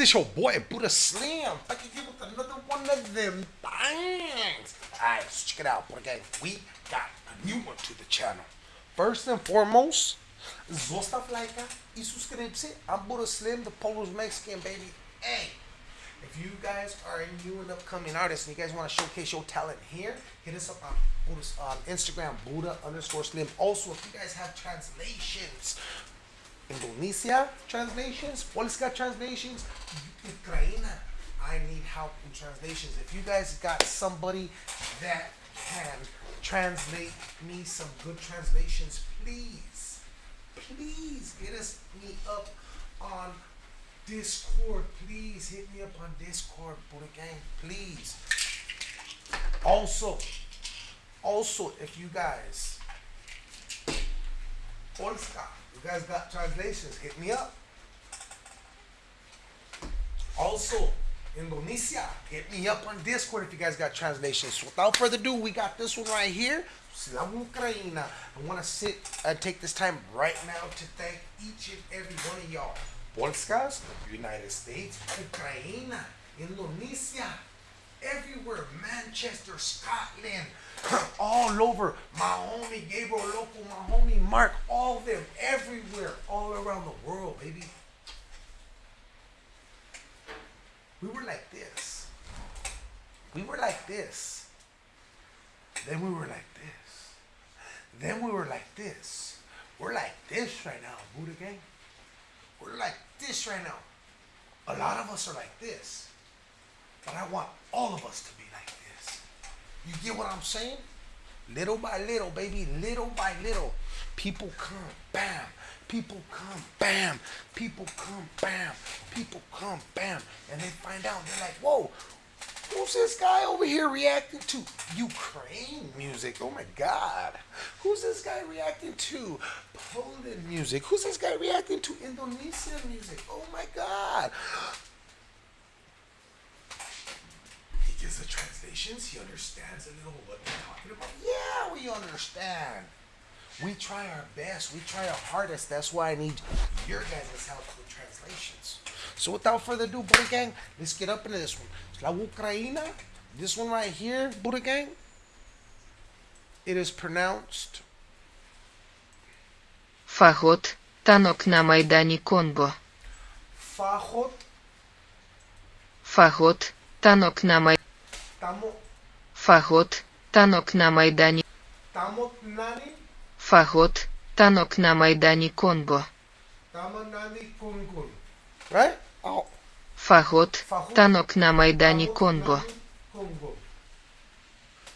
It's your boy Buddha Slim. Back again with another one of them things. Alright, let's check it out, Buddha Gang. We got a new one to the channel. First and foremost, zostav like y suscribirse. I'm Buddha Slim, the Polish Mexican baby. Hey, if you guys are a new and upcoming artist and you guys want to showcase your talent here, hit us up on Buddha's on Instagram, Buddha underscore Slim. Also, if you guys have translations Indonesia translations, Polska translations, Ukraine. I need help in translations. If you guys got somebody that can translate me some good translations, please, please get us me up on Discord. Please hit me up on Discord, Buddha Gang. Please. Also, also, if you guys Polska you guys got translations, hit me up. Also, Indonesia, hit me up on Discord if you guys got translations. So Without further ado, we got this one right here. Slava Ukraina. I want to sit and take this time right now to thank each and every one of y'all. Polskas, United States, Ukraine, Indonesia, everywhere, Manchester, Scotland, all over. My homie Gabriel Local, my homie Mark, all of them, everywhere, all around the world, baby. We were like this. We were like this. Then we were like this. Then we were like this. We're like this right now, Buddha Gang. We're like this right now. A lot of us are like this. But I want all of us to be like this. You get what I'm saying? Little by little, baby, little by little, people come, bam. People come, bam. People come, bam. People come, bam. And they find out, they're like, whoa, who's this guy over here reacting to Ukraine music? Oh my God. Who's this guy reacting to Poland music? Who's this guy reacting to Indonesian music? Oh my God. gives the translations. He understands a little what we're talking about. Yeah, we understand. We try our best. We try our hardest. That's why I need your guys' help with translations. So without further ado, Buddha Gang, let's get up into this one. La Ukraina, this one right here, Buddha Gang, it is pronounced Фагот, танок на Майдані Конго. Fajot. Фагот, танок на Майдані Tamo, Фагот, танок на Майдані. Фагот, танок на Майдані Конго. Right? Oh. Фагот, танок на Майдані Конго.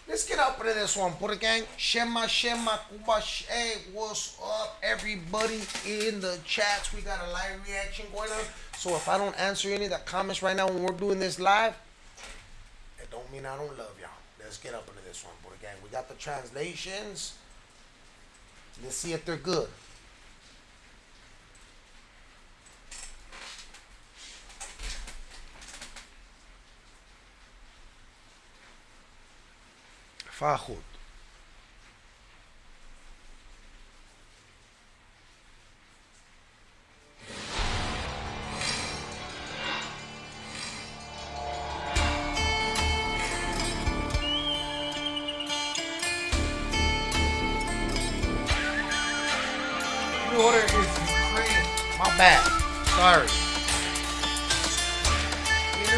Let's get up into this one, Buddha Gang. Shema, Shema, Kuba, hey, what's up, everybody in the chats? We got a live reaction going on. So if I don't answer any of the comments right now when we're doing this live, don't mean I don't love y'all. Let's get up into this one, Buddha Gang. We got the translations. Let's see if they're good. Fahud.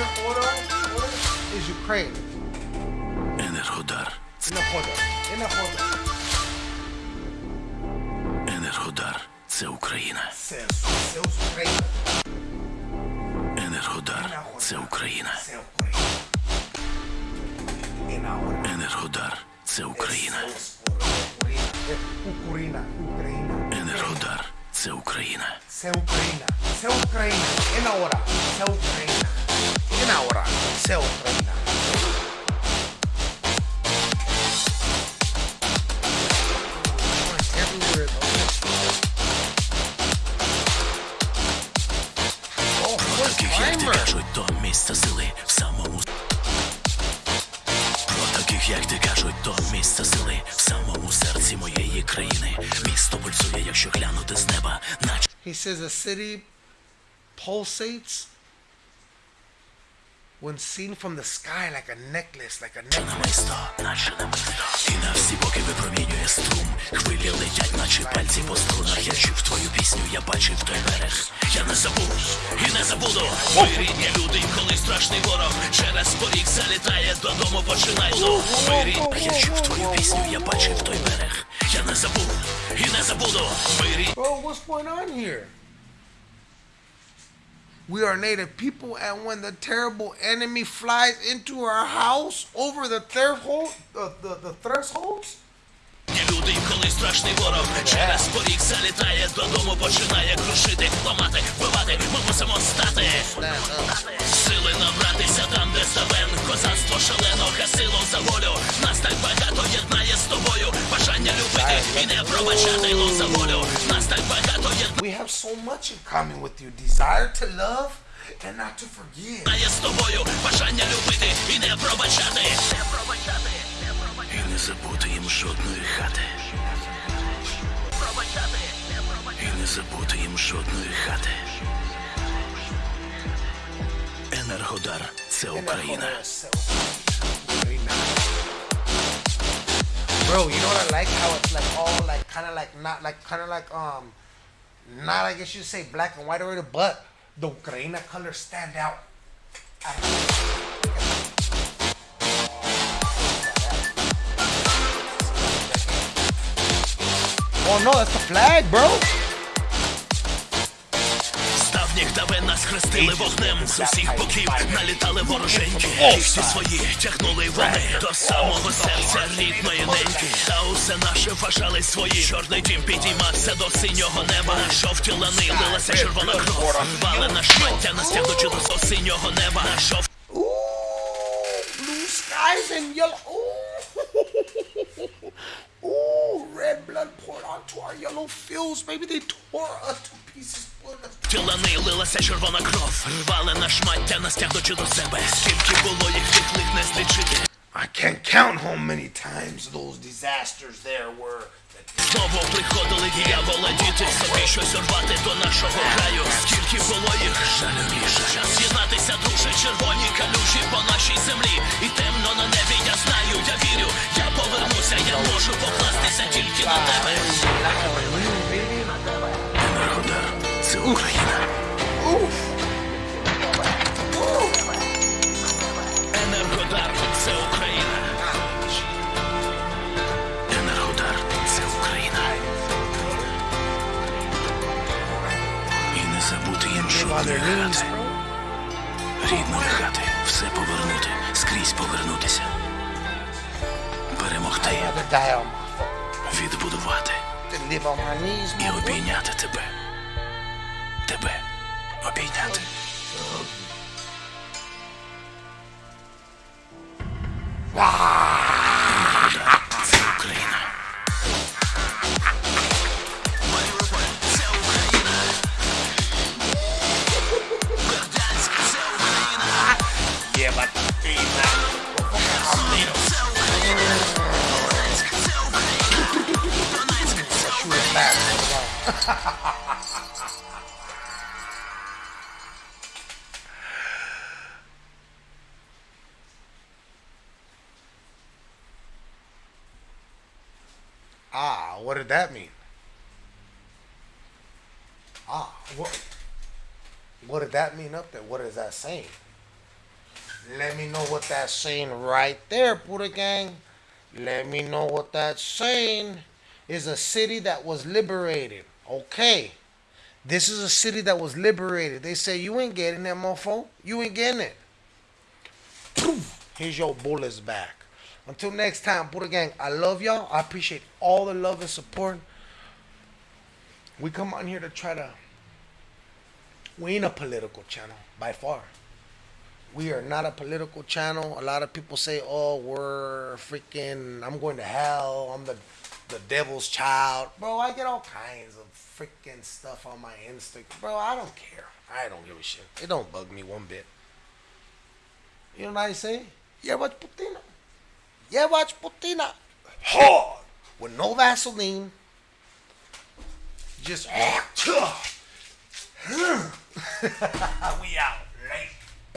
Inner order, order is Ukraine. Енергодар. Inner order. Inner order. Енергодар. Це Україна. Celso. Celso Ukraine. Енергодар. Це Україна. Cel Ukraine. Inner order. Енергодар. Це Україна. Україна. Україна. Енергодар. Це Україна. Це Україна. Це Україна. Інна ора. Це Україна. Інна ора. Це Україна. Про what таких, як ти кажуть, то місце сили в самому. Про таких, як ти кажуть, то місце сили в самому серці моєї країни. Місто пульсує, якщо глянути з неба, наче He says a city pulsates when seen from the sky like a necklace, like a necklace. наче І на всі боки випромінює струм. Хвилі летять, наче пальці по струнах. Я чув твою пісню, я бачив той берег. Я не забув і не забуду. Ми рідні люди, коли страшний ворог Через поріг залітає, додому починай. Знов Ми рідні, я чув твою пісню, я бачив той берег. Я не забув і не забуду. Ми рідні. Bro, what's going on here? We are native people, and when the terrible enemy flies into our house over the threshold, the, the, the thresholds, Люди, і коли страшний ворог через поріг залітає, додому починає крушити, ламати, вбивати, ми мусимо стати. Сили набратися там, де ставен, козацтво шалено, гасило за волю. Нас так багато єднає з тобою. Бажання любити і не пробачати ло за волю. Нас так багато we have so much in common with you desire to love and not to forgive. єднає з тобою. Бажання любити і не пробачати. І не забути їм жодної хати. І не забути їм жодної хати. Енергодар це Україна. Bro, you know what I like? How it's like all like kind of like not like kind of like um not I guess you'd say black and white already, but the Ukraine colors stand out. Oh no, that's the flag, bro. Нас хрестили вогнем з усіх боків налітали вороженьки. І всі свої тягнули вони до самого серця рідної неньки. Та усе наше вважали свої. Чорний дім підіймався до синього неба. На жовті лани лилася червона кров. Рвали на шмаття, настягнучи до синього неба. На жовті blue skies and yellow. Ooh, red blood poured onto our yellow fields. Maybe they tore us to pieces. us лилася червона кров. Рвали на шмаття, настягнучи до себе. Скільки було їх тих лих не злічити. I can't count how many times those disasters there were. Знову приходили діявола діти собі щось урвати до нашого краю. Скільки було їх жалю більше час з'єднатися, друже, червоні можу покластися тільки на тебе. Енергодар це Україна. відбудувати і обійняти тебе. Тебе обійняти. Ah! What did that mean? Ah, what? What did that mean up there? What is that saying? Let me know what that's saying right there, Buddha Gang. Let me know what that's saying. Is a city that was liberated. Okay. This is a city that was liberated. They say you ain't getting that mofo. You ain't getting it. Here's your bullets back. Until next time, Buddha Gang, I love y'all. I appreciate all the love and support. We come on here to try to. We ain't a political channel by far. We are not a political channel. A lot of people say, "Oh, we're freaking. I'm going to hell. I'm the the devil's child." Bro, I get all kinds of freaking stuff on my Instagram. Bro, I don't care. I don't give a shit. It don't bug me one bit. You know what I say? Yeah, watch Putina. Yeah, watch Putina. Hard with no Vaseline. Just we out.